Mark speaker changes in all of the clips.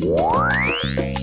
Speaker 1: Bye.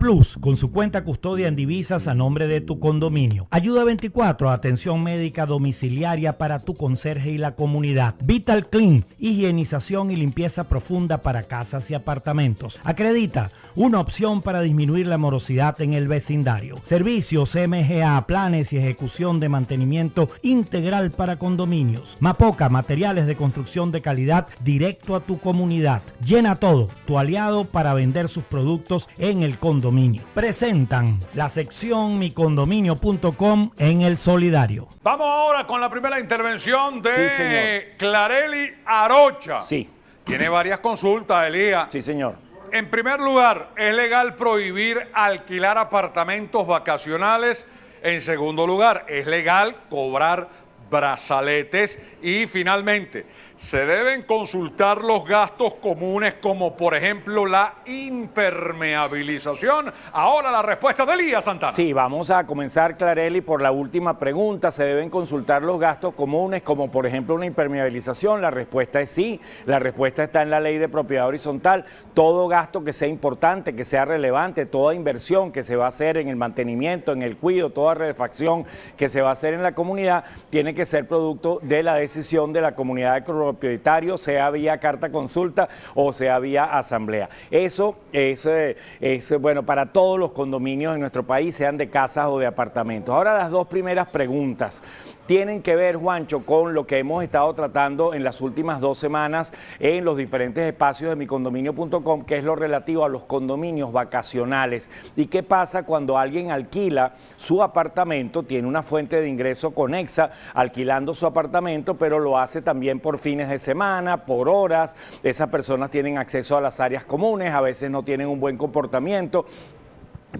Speaker 1: Plus, con su cuenta custodia en divisas a nombre de tu condominio. Ayuda 24, atención médica domiciliaria para tu conserje y la comunidad. Vital Clean, higienización y limpieza profunda para casas y apartamentos. Acredita, una opción para disminuir la morosidad en el vecindario. Servicios MGA, planes y ejecución de mantenimiento integral para condominios. Mapoca, materiales de construcción de calidad directo a tu comunidad. Llena todo, tu aliado para vender sus productos en el condominio. Presentan la sección micondominio.com en el solidario.
Speaker 2: Vamos ahora con la primera intervención de Clareli Arocha.
Speaker 3: Sí.
Speaker 2: Tiene varias consultas, Elías.
Speaker 3: Sí, señor.
Speaker 2: En primer lugar, ¿es legal prohibir alquilar apartamentos vacacionales? En segundo lugar, ¿es legal cobrar brazaletes? Y finalmente, se deben consultar los gastos comunes como por ejemplo la impermeabilización. Ahora la respuesta de Elías Santana.
Speaker 3: Sí, vamos a comenzar, Clarelli, por la última pregunta. ¿Se deben consultar los gastos comunes como por ejemplo una impermeabilización? La respuesta es sí. La respuesta está en la ley de propiedad horizontal. Todo gasto que sea importante, que sea relevante, toda inversión que se va a hacer en el mantenimiento, en el cuidado, toda refacción que se va a hacer en la comunidad, tiene que ser producto de la decisión de la comunidad de propietario, sea vía carta consulta o sea vía asamblea. Eso es, eh, es, bueno para todos los condominios en nuestro país, sean de casas o de apartamentos. Ahora las dos primeras preguntas tienen que ver, Juancho, con lo que hemos estado tratando en las últimas dos semanas en los diferentes espacios de micondominio.com, que es lo relativo a los condominios vacacionales. ¿Y qué pasa cuando alguien alquila su apartamento, tiene una fuente de ingreso conexa, alquilando su apartamento, pero lo hace también por fines de semana, por horas? Esas personas tienen acceso a las áreas comunes, a veces no tienen un buen comportamiento,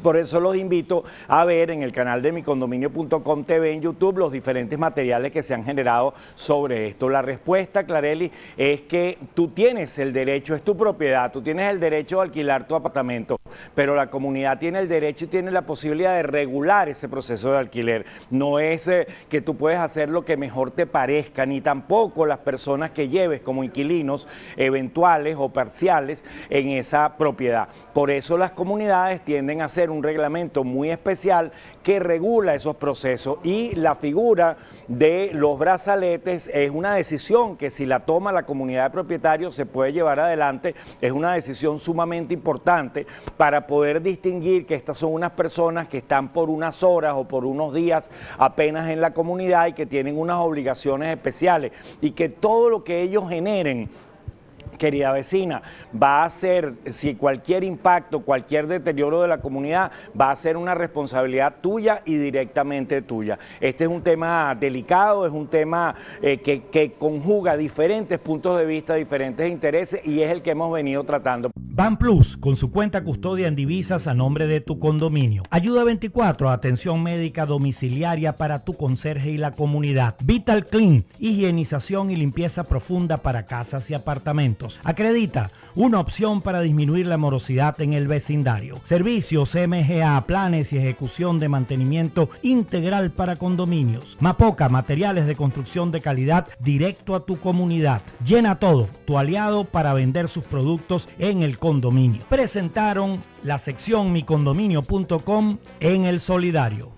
Speaker 3: por eso los invito a ver en el canal de micondominio.com TV en YouTube los diferentes materiales que se han generado sobre esto. La respuesta, Clarelli, es que tú tienes el derecho, es tu propiedad, tú tienes el derecho de alquilar tu apartamento, pero la comunidad tiene el derecho y tiene la posibilidad de regular ese proceso de alquiler. No es eh, que tú puedes hacer lo que mejor te parezca, ni tampoco las personas que lleves como inquilinos eventuales o parciales en esa propiedad. Por eso las comunidades tienden a un reglamento muy especial que regula esos procesos. Y la figura de los brazaletes es una decisión que si la toma la comunidad de propietarios se puede llevar adelante, es una decisión sumamente importante para poder distinguir que estas son unas personas que están por unas horas o por unos días apenas en la comunidad y que tienen unas obligaciones especiales y que todo lo que ellos generen querida vecina, va a ser, si cualquier impacto, cualquier deterioro de la comunidad, va a ser una responsabilidad tuya y directamente tuya. Este es un tema delicado, es un tema eh, que, que conjuga diferentes puntos de vista, diferentes intereses y es el que hemos venido tratando.
Speaker 1: Ban Plus, con su cuenta custodia en divisas a nombre de tu condominio. Ayuda 24, atención médica domiciliaria para tu conserje y la comunidad. Vital Clean, higienización y limpieza profunda para casas y apartamentos. Acredita, una opción para disminuir la morosidad en el vecindario. Servicios MGA, planes y ejecución de mantenimiento integral para condominios. Mapoca, materiales de construcción de calidad directo a tu comunidad. Llena todo, tu aliado para vender sus productos en el Presentaron la sección micondominio.com en el solidario.